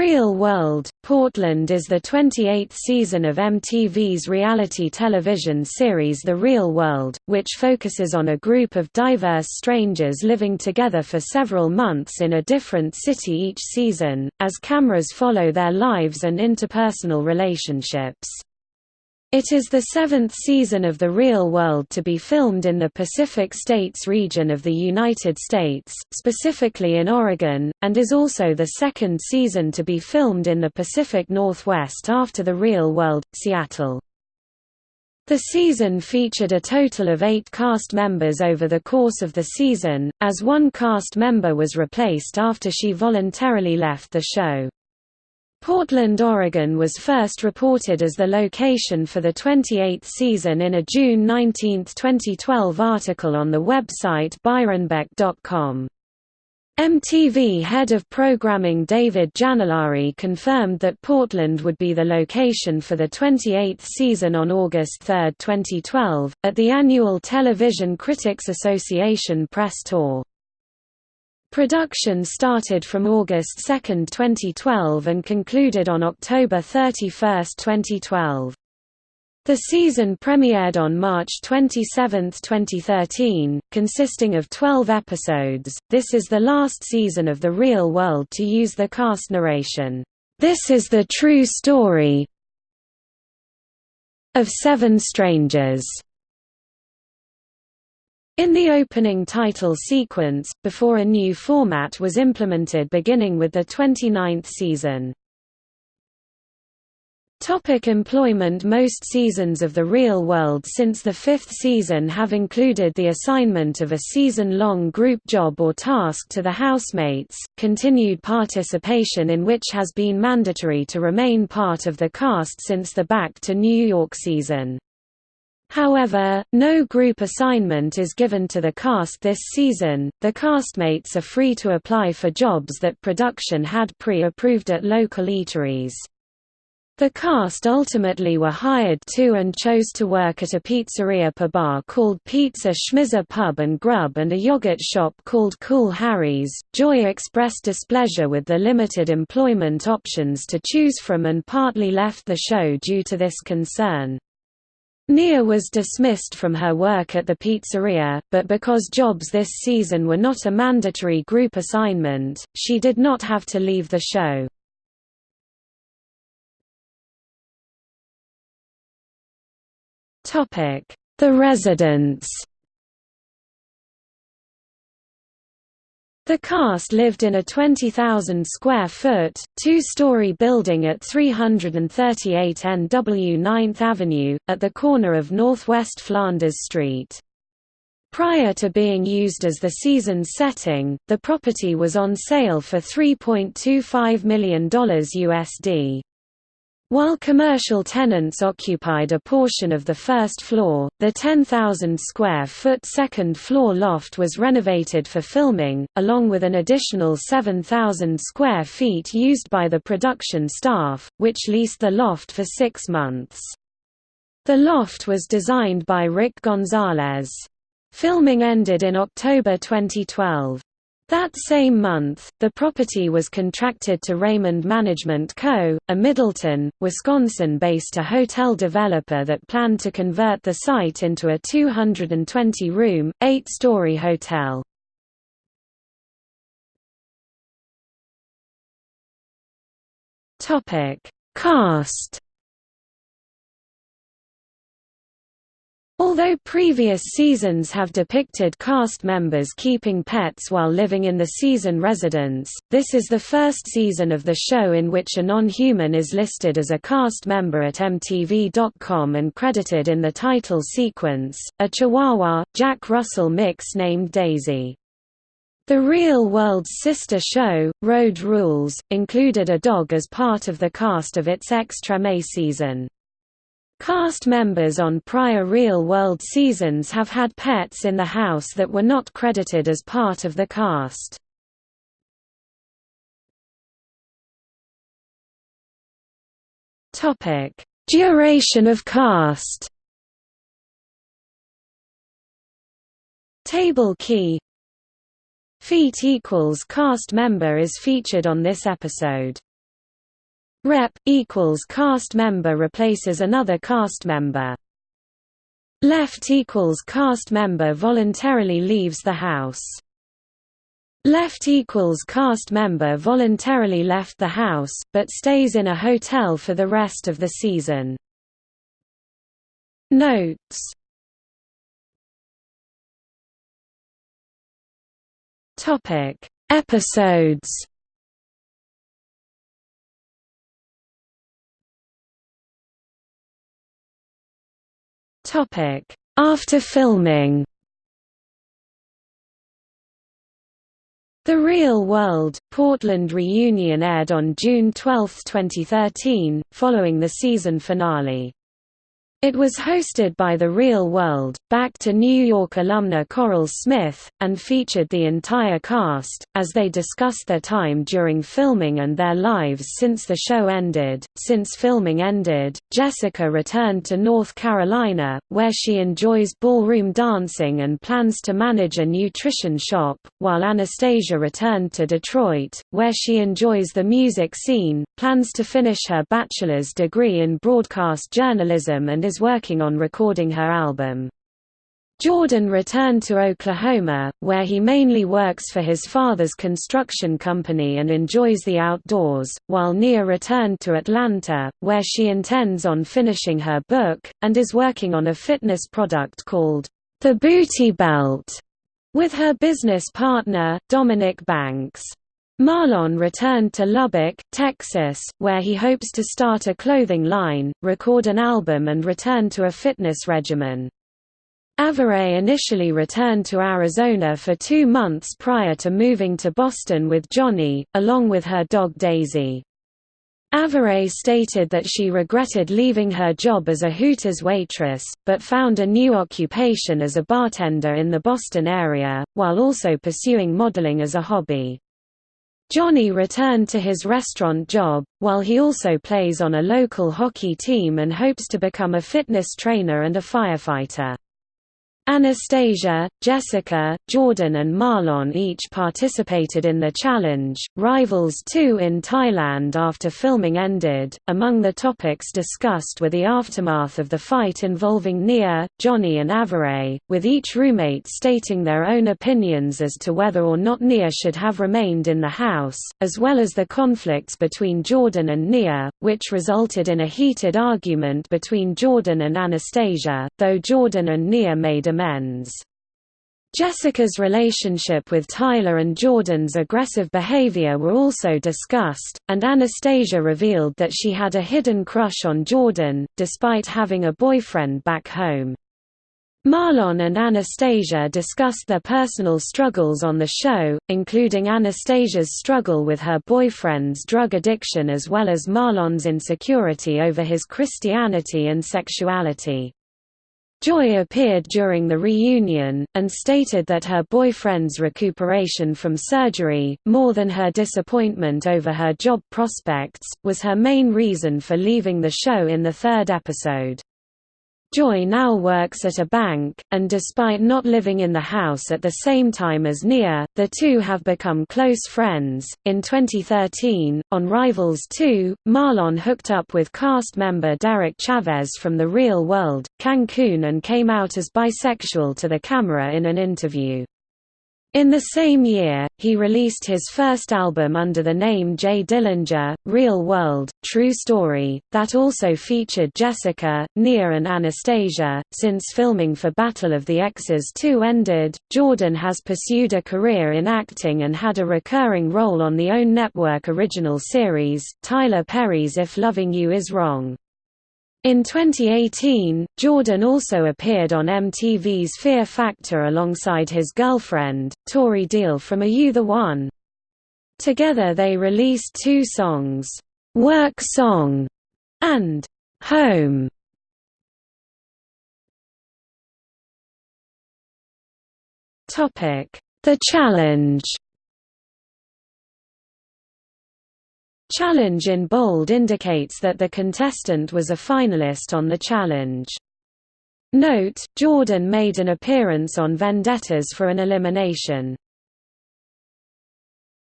Real World, Portland is the 28th season of MTV's reality television series The Real World, which focuses on a group of diverse strangers living together for several months in a different city each season, as cameras follow their lives and interpersonal relationships. It is the seventh season of The Real World to be filmed in the Pacific States region of the United States, specifically in Oregon, and is also the second season to be filmed in the Pacific Northwest after The Real World, Seattle. The season featured a total of eight cast members over the course of the season, as one cast member was replaced after she voluntarily left the show. Portland, Oregon was first reported as the location for the 28th season in a June 19, 2012 article on the website byronbeck.com. MTV head of programming David Janollari confirmed that Portland would be the location for the 28th season on August 3, 2012, at the annual Television Critics Association press tour. Production started from August 2, 2012 and concluded on October 31, 2012. The season premiered on March 27, 2013, consisting of 12 episodes. This is the last season of The Real World to use the cast narration, This is the true story of Seven Strangers. In the opening title sequence, before a new format was implemented beginning with the 29th season. Topic employment Most seasons of The Real World since the fifth season have included the assignment of a season-long group job or task to the housemates, continued participation in which has been mandatory to remain part of the cast since the Back to New York season. However, no group assignment is given to the cast this season. The castmates are free to apply for jobs that production had pre-approved at local eateries. The cast ultimately were hired to and chose to work at a pizzeria per bar called Pizza Schmizza Pub and Grub and a yogurt shop called Cool Harry's. Joy expressed displeasure with the limited employment options to choose from and partly left the show due to this concern. Nia was dismissed from her work at the pizzeria, but because jobs this season were not a mandatory group assignment, she did not have to leave the show. The residents The cast lived in a 20,000-square-foot, two-story building at 338 NW 9th Avenue, at the corner of Northwest Flanders Street. Prior to being used as the season's setting, the property was on sale for $3.25 million USD. While commercial tenants occupied a portion of the first floor, the 10,000-square-foot second-floor loft was renovated for filming, along with an additional 7,000 square feet used by the production staff, which leased the loft for six months. The loft was designed by Rick Gonzalez. Filming ended in October 2012. That same month, the property was contracted to Raymond Management Co., a Middleton, Wisconsin-based hotel developer that planned to convert the site into a 220-room, eight-story hotel. Cast Although previous seasons have depicted cast members keeping pets while living in the season residence, this is the first season of the show in which a non-human is listed as a cast member at MTV.com and credited in the title sequence, a Chihuahua, Jack Russell mix named Daisy. The Real World's sister show, Road Rules, included a dog as part of the cast of its Extra May season. Cast members on prior real-world seasons have had pets in the house that were not credited as part of the cast. Topic: Duration of cast Table key Feet equals cast member is featured on this episode Rep equals cast member replaces another cast member. Left equals cast member voluntarily leaves the house. Left equals cast member voluntarily left the house, but stays in a hotel for the rest of the season. Notes Episodes After filming The Real World, Portland reunion aired on June 12, 2013, following the season finale. It was hosted by The Real World, back to New York alumna Coral Smith, and featured the entire cast, as they discussed their time during filming and their lives since the show ended. Since filming ended, Jessica returned to North Carolina, where she enjoys ballroom dancing and plans to manage a nutrition shop, while Anastasia returned to Detroit, where she enjoys the music scene, plans to finish her bachelor's degree in broadcast journalism and is working on recording her album. Jordan returned to Oklahoma, where he mainly works for his father's construction company and enjoys the outdoors, while Nia returned to Atlanta, where she intends on finishing her book, and is working on a fitness product called, The Booty Belt, with her business partner, Dominic Banks. Marlon returned to Lubbock, Texas, where he hopes to start a clothing line, record an album and return to a fitness regimen. Averey initially returned to Arizona for two months prior to moving to Boston with Johnny, along with her dog Daisy. Averey stated that she regretted leaving her job as a Hooters waitress, but found a new occupation as a bartender in the Boston area, while also pursuing modeling as a hobby. Johnny returned to his restaurant job, while he also plays on a local hockey team and hopes to become a fitness trainer and a firefighter. Anastasia, Jessica, Jordan and Marlon each participated in the challenge. Rivals 2 in Thailand after filming ended. Among the topics discussed were the aftermath of the fight involving Nia, Johnny and Averey, with each roommate stating their own opinions as to whether or not Nia should have remained in the house, as well as the conflicts between Jordan and Nia, which resulted in a heated argument between Jordan and Anastasia, though Jordan and Nia made amends amends. Jessica's relationship with Tyler and Jordan's aggressive behavior were also discussed, and Anastasia revealed that she had a hidden crush on Jordan, despite having a boyfriend back home. Marlon and Anastasia discussed their personal struggles on the show, including Anastasia's struggle with her boyfriend's drug addiction as well as Marlon's insecurity over his Christianity and sexuality. Joy appeared during the reunion, and stated that her boyfriend's recuperation from surgery, more than her disappointment over her job prospects, was her main reason for leaving the show in the third episode. Joy now works at a bank, and despite not living in the house at the same time as Nia, the two have become close friends. In 2013, on Rivals 2, Marlon hooked up with cast member Derek Chavez from The Real World, Cancun and came out as bisexual to the camera in an interview. In the same year, he released his first album under the name J. Dillinger, Real World, True Story, that also featured Jessica, Nia and Anastasia. Since filming for Battle of the Exes 2 ended, Jordan has pursued a career in acting and had a recurring role on the OWN network original series, Tyler Perry's If Loving You Is Wrong. In 2018, Jordan also appeared on MTV's Fear Factor alongside his girlfriend, Tori Deal from Are You the One? Together they released two songs, "'Work Song' and "'Home". The Challenge Challenge in bold indicates that the contestant was a finalist on the challenge. Note, Jordan made an appearance on Vendettas for an elimination.